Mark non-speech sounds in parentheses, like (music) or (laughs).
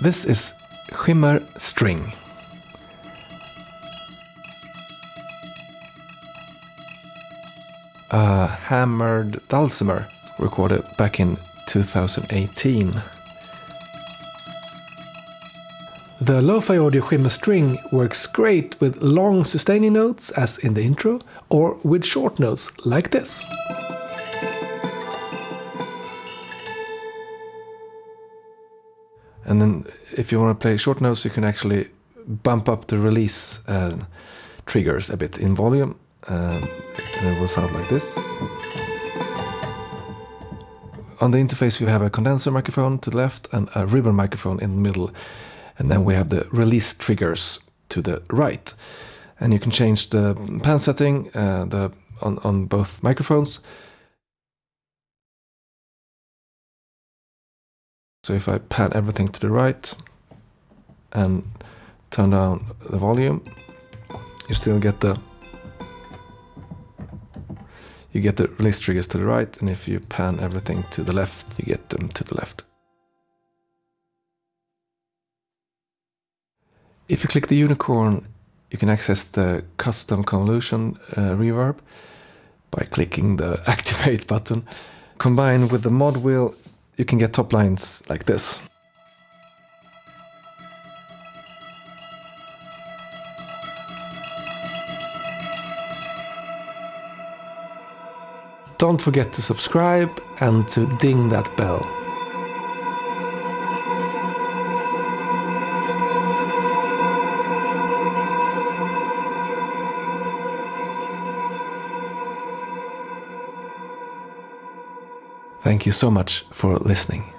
This is Shimmer String. A hammered dulcimer recorded back in 2018. The Lo-Fi Audio Shimmer String works great with long sustaining notes as in the intro or with short notes like this. And then if you want to play short notes you can actually bump up the release uh, triggers a bit in volume um, and it will sound like this. On the interface, you have a condenser microphone to the left and a ribbon microphone in the middle. And then we have the release triggers to the right. And you can change the pan setting uh, the, on, on both microphones. So if I pan everything to the right and turn down the volume, you still get the you get the release triggers to the right, and if you pan everything to the left, you get them to the left. If you click the unicorn, you can access the custom convolution uh, reverb by clicking the (laughs) activate button. Combined with the mod wheel, you can get top lines like this. Don't forget to subscribe and to ding that bell. Thank you so much for listening.